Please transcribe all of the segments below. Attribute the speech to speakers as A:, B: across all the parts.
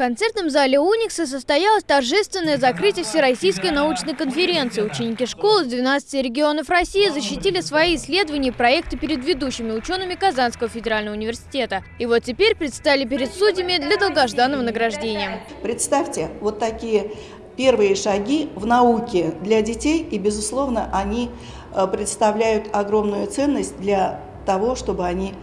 A: концертном зале Уникса состоялось торжественное закрытие Всероссийской научной конференции. Ученики школы из 12 регионов России защитили свои исследования и проекты перед ведущими учеными Казанского федерального университета. И вот теперь предстали перед судьями для долгожданного награждения.
B: Представьте, вот такие первые шаги в науке для детей, и, безусловно, они э, представляют огромную ценность для того, чтобы они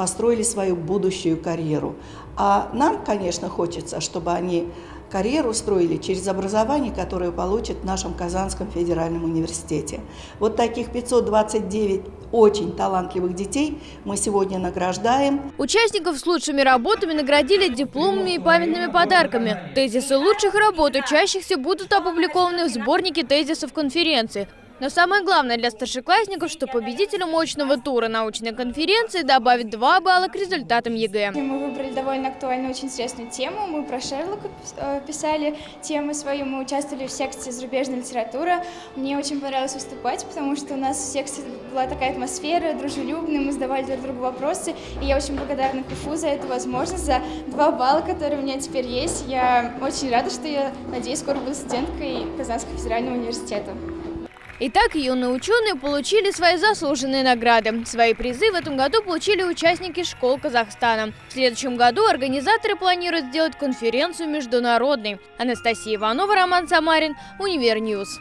B: построили свою будущую карьеру. А нам, конечно, хочется, чтобы они карьеру строили через образование, которое получат в нашем Казанском федеральном университете. Вот таких 529 очень талантливых детей мы сегодня награждаем.
A: Участников с лучшими работами наградили дипломами и памятными подарками. Тезисы лучших работ учащихся будут опубликованы в сборнике тезисов конференции. Но самое главное для старшеклассников, что победителю мощного тура научной конференции добавит 2 балла к результатам ЕГЭ.
C: Мы выбрали довольно актуальную, очень интересную тему. Мы про Шерлока э, писали тему свою, мы участвовали в секции зарубежной литературы. Мне очень понравилось выступать, потому что у нас в секции была такая атмосфера, дружелюбная, мы задавали друг другу вопросы. И я очень благодарна КФУ за эту возможность, за 2 балла, которые у меня теперь есть. Я очень рада, что я, надеюсь, скоро буду студенткой Казанского федерального университета.
A: Итак, юные ученые получили свои заслуженные награды. Свои призы в этом году получили участники школ Казахстана. В следующем году организаторы планируют сделать конференцию международной. Анастасия Иванова, Роман Самарин, Univer News.